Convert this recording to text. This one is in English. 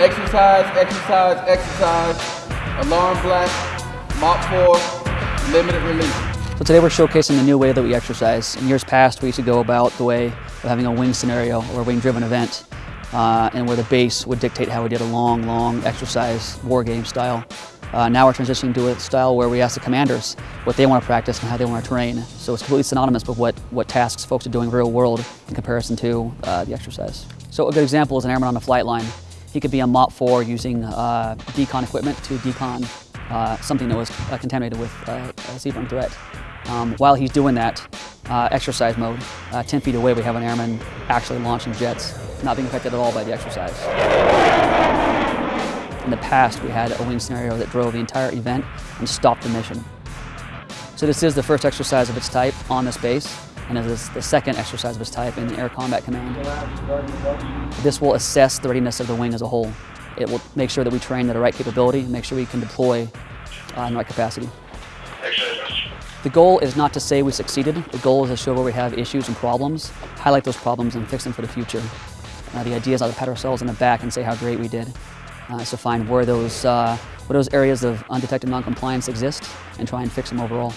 Exercise, exercise, exercise. Alarm blast, MOPP 4, limited release. So today we're showcasing the new way that we exercise. In years past, we used to go about the way of having a wing scenario or a wing-driven event, uh, and where the base would dictate how we did a long, long exercise, war game style. Uh, now we're transitioning to a style where we ask the commanders what they want to practice and how they want to train. So it's completely synonymous with what, what tasks folks are doing real world in comparison to uh, the exercise. So a good example is an airman on the flight line. He could be on MOPP 4 using uh, decon equipment to decon uh, something that was uh, contaminated with uh, a CBRN threat. Um, while he's doing that, uh, exercise mode, 10 feet away we have an airman actually launching jets, not being affected at all by the exercise. In the past, we had a wing scenario that drove the entire event and stopped the mission. So this is the first exercise of its type on this base, and is the second exercise of its type in Air Combat Command. This will assess the readiness of the wing as a whole. It will make sure that we train at the right capability, make sure we can deploy uh, in the right capacity. The goal is not to say we succeeded. The goal is to show where we have issues and problems, highlight those problems and fix them for the future. Uh, the idea is not to pat ourselves on the back and say how great we did uh, is to find where those, uh, where those areas of undetected noncompliance exist and try and fix them overall.